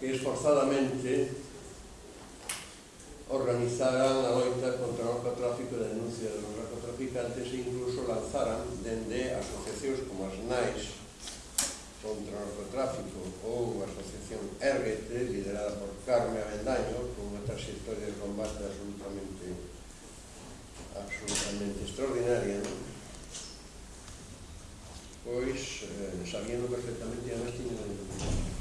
que esforzadamente organizaran a loita contra o narcotráfico e denuncia dos narcotraficantes e incluso lanzaran dende asociacións como as NAIS contra o narcotráfico ou a asociación RT liderada por Carme Avendaño con unha trayectoria de combate absolutamente absolutamente extraordinaria non? pois eh, sabían perfectamente e además tiñen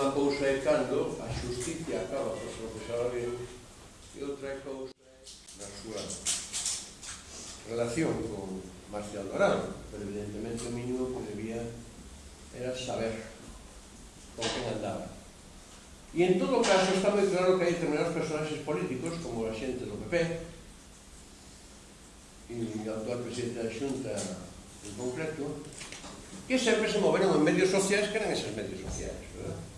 unha cousa é cando a justicia acaba por procesar alguén e outra cousa é na súa relación con Marcial Dorado, pero evidentemente o mínimo que debía era saber con quen andaba. E en todo caso está moi claro que hai determinados personaxes políticos, como a xente do PP, e o actual presidente da Xunta en concreto, que sempre se moveron en medios sociais que eran esas medios sociais, verdad?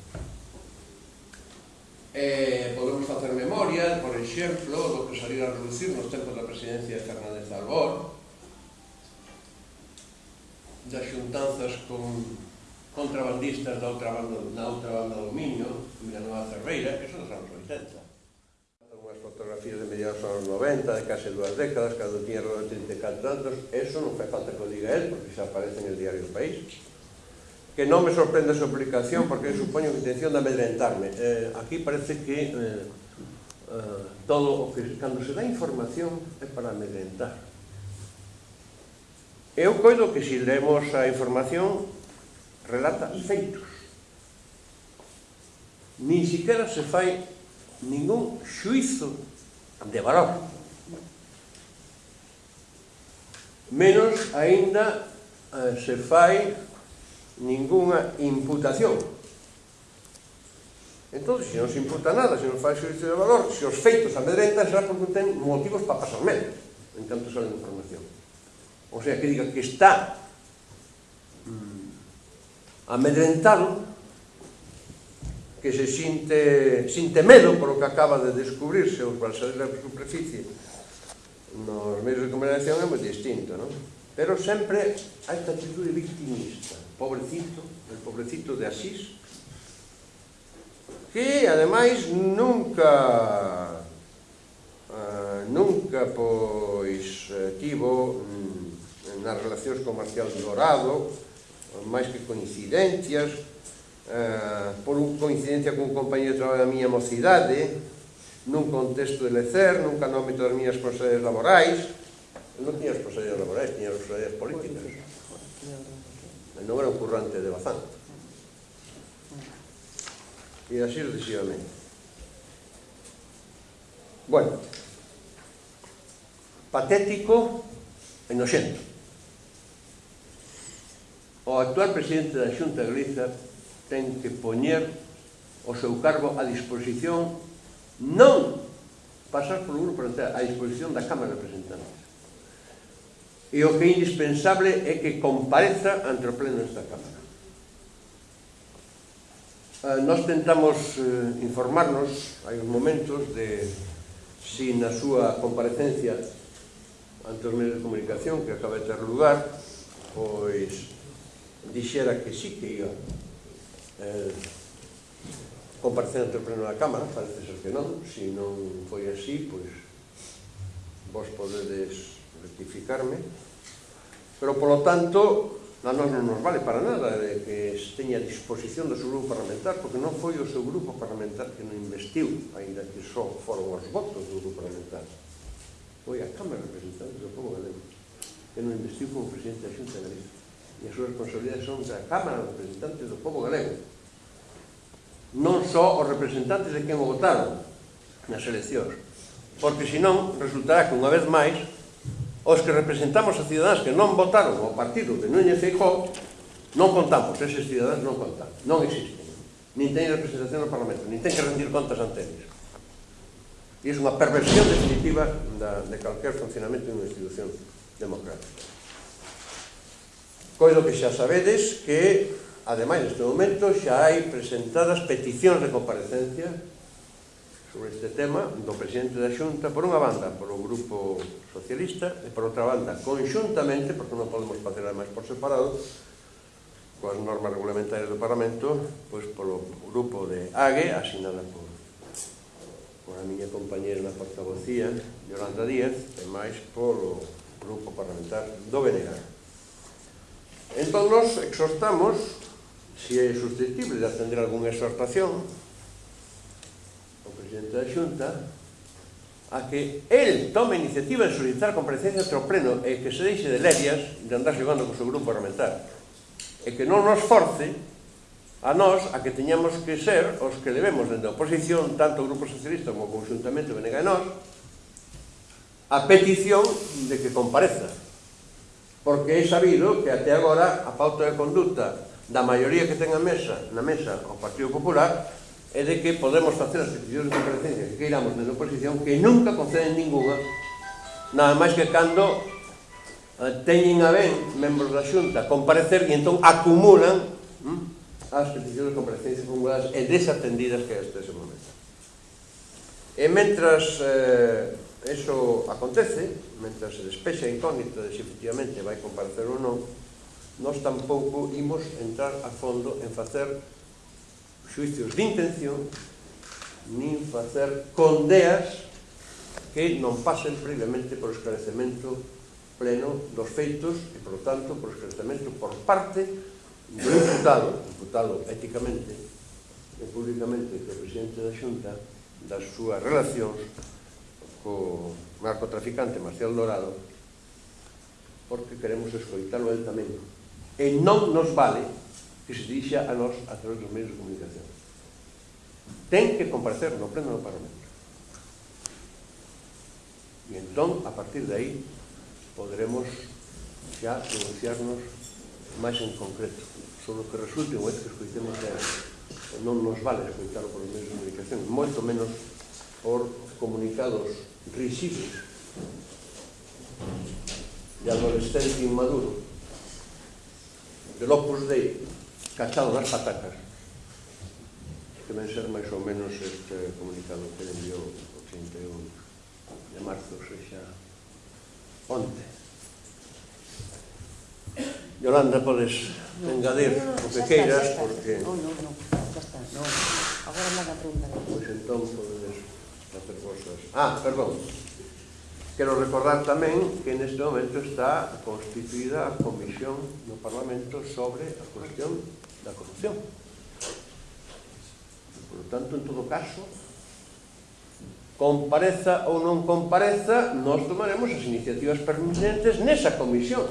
Eh, podemos facer memoria, por exemplo, do que salir a reducir nos tempos da presidencia de Fernández de Albor, das xuntanzas con contrabandistas da outra banda, da outra banda do Miño, Vilanova Cerveira, que son dos anos 80. Unhas fotografías de mediados anos 90, de case dúas décadas, cando tiña 34 anos, eso non fai falta que o diga él, porque xa aparece en el diario do País que non me sorprende a súa aplicación porque supoño que intención de amedrentarme. Eh, aquí parece que eh, eh, todo o que cando se dá información é para amedrentar. Eu coido que se si leemos a información relata feitos. Nin siquiera se fai ningún xuizo de valor. Menos aínda eh, se fai ninguna imputación. Entón, se non se imputa nada, se non fai xuicio de valor, se os feitos amedrentan, será porque ten motivos para pasar medo, en tanto sale información. O sea, que diga que está mm, amedrentado, que se sinte, sinte medo polo que acaba de descubrirse ou para salir da superficie nos medios de comunicación é moi distinto, non? Pero sempre hai esta actitud victimista pobrecito, el pobrecito de Asís, que ademais nunca uh, nunca pois eh, tivo mm, nas relacións comerciais dorado, máis que coincidencias uh, por un coincidencia con un compañero de traballo da miña mocidade nun contexto de lecer nunca no ámbito das miñas prosedes laborais non tiña as laborais, tiña as políticas non era un currante de Bazán. e así sucesivamente. Bueno, patético e noxento. O actual presidente da Xunta Galiza ten que poñer o seu cargo a disposición non pasar polo grupo a disposición da Cámara de Representantes e o que é indispensable é que compareza ante o pleno desta Cámara. Eh, nós tentamos eh, informarnos, hai uns momentos, de si na súa comparecencia ante os medios de comunicación que acaba de ter lugar, pois dixera que sí que iba eh, comparecer ante o pleno da Cámara, parece ser que non, se si non foi así, pois vos podedes rectificarme, pero polo tanto a nós non nos vale para nada de que teña a disposición do seu grupo parlamentar porque non foi o seu grupo parlamentar que non investiu ainda que só foron os votos do grupo parlamentar. Foi a Cámara de Representantes do Povo Galego que non investiu como presidente da Xunta Galega e as súas responsabilidades son da Cámara de Representantes do Povo Galego. Non só os representantes de quen o votaron nas eleccións porque senón resultará que unha vez máis os que representamos a cidadáns que non votaron ao partido de Núñez Feijó, non contamos, eses cidadáns non contan, non existen. Nin teñen representación no Parlamento, nin ten que rendir contas ante eles. E é unha perversión definitiva da, de calquer funcionamento de unha institución democrática. Coido que xa sabedes que, ademais, neste momento, xa hai presentadas peticións de comparecencia sobre este tema do presidente da Xunta, por unha banda, polo grupo socialista, e por outra banda, conxuntamente, porque non podemos facer ademais por separado, coas normas regulamentarias do Parlamento, pois polo grupo de AGE, asinada por, por a miña compañera na portavocía, Yolanda Díaz, e máis polo grupo parlamentar do Benegar. Entón, nos exhortamos, se é susceptible de atender algunha exhortación, o Presidente da Xunta a que el tome iniciativa en solicitar comparecencias ao pleno e que se deixe de lerias de andar xogando co seu grupo parlamentar e que non nos force a nós a que teñamos que ser os que levemos dende a oposición tanto o Grupo Socialista como conjuntamente o BNG e nós a petición de que compareza. Porque é sabido que até agora a pauta de conduta da maioría que ten a mesa, na mesa o Partido Popular é de que podemos facer as peticións de comparecencia que queiramos na oposición que nunca conceden ninguna nada máis que cando eh, teñen a ben membros da xunta comparecer e entón acumulan hm, as peticións de comparecencia formuladas e desatendidas que este ese momento. E mentras eh, eso acontece mentras se despexa a incógnita de se efectivamente vai comparecer ou non nós tampouco imos entrar a fondo en facer xuicios de intención nin facer condeas que non pasen previamente por esclarecemento pleno dos feitos e, por tanto, por esclarecemento por parte do imputado, imputado éticamente e públicamente do presidente da Xunta das súas relacións co narcotraficante Marcial Dorado porque queremos escoitalo el tamén. E non nos vale que se dirixa a nós a través dos medios de comunicación. Ten que comparecer no pleno do Parlamento. E entón, a partir de aí, poderemos xa pronunciarnos máis en concreto sobre o que resulte o que escoitemos de non nos vale escoitarlo por medios de comunicación, moito menos por comunicados risibles de adolescente inmaduro de Opus Dei Cachadoras Patacas que ven ser máis ou menos este comunicado que enviou o 31 de marzo, sexa onte. Yolanda, podes no, engadir no, no, o que queiras, porque... Non, non, non, xa está, non. Agora nada pregunta. Pois entón podedes facer vosas. Ah, perdón. Quero recordar tamén que neste momento está constituída a Comisión no Parlamento sobre a cuestión da corrupción. Por lo tanto, en todo caso, compareza ou non compareza, nós tomaremos as iniciativas pertinentes nesa comisión.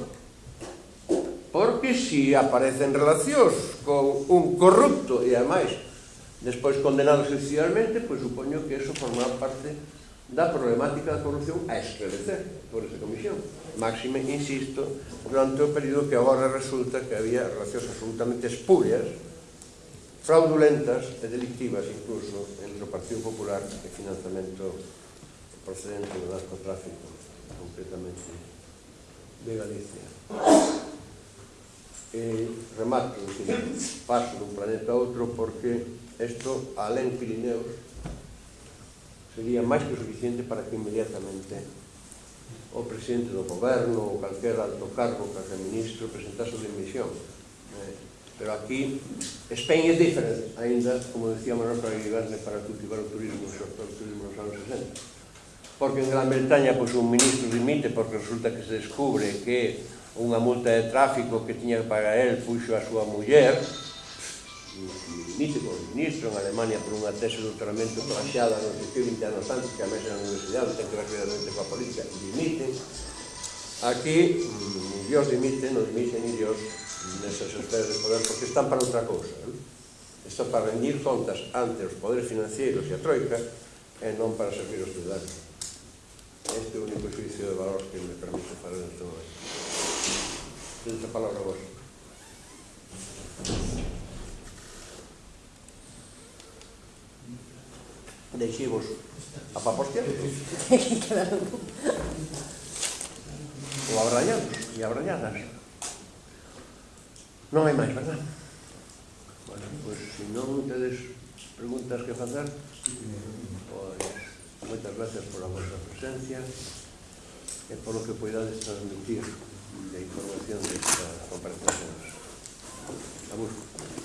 Porque se si aparecen relacións con un corrupto e, ademais, despois condenado judicialmente, pois supoño que eso formará parte da problemática da corrupción a esclarecer por esa comisión. Máxime, insisto, durante o período que agora resulta que había relacións absolutamente espurias, fraudulentas e delictivas incluso entre o Partido Popular e financiamento procedente do narcotráfico completamente de Galicia. E remato, paso dun planeta a outro porque isto, alén Pirineos, sería máis que suficiente para que inmediatamente o presidente do goberno ou calquer alto cargo, calquer ministro presentase a dimisión eh, pero aquí España é diferente ainda, como decía Manuel Fraguiverne para cultivar o turismo sobre o turismo nos anos 60 porque en Gran Bretaña pois, un ministro dimite porque resulta que se descubre que unha multa de tráfico que tiña que pagar el puxo a súa muller míticos ministro en Alemania por unha tese de doutoramento plaxada non sei que 20 anos antes que a mesa na universidade ten que ver realmente coa política dimite aquí mm, Dios dimite, non dimite ni Dios nesas esferas de poder porque están para outra cousa ¿eh? están para rendir contas ante os poderes financieros e a troika e non para servir os ciudadanos este é o único juicio de valor que me permite falar neste momento Tens a palabra vos. deixivos a papo que quedaron ou abrallados e abrañadas Non hai máis, verdad? Bueno, pois, pues, se non tedes preguntas que facer, pois, pues, moitas gracias pola vosa presencia e por lo que poidades transmitir de información desta comparecencia. A busco.